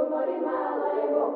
trunco mori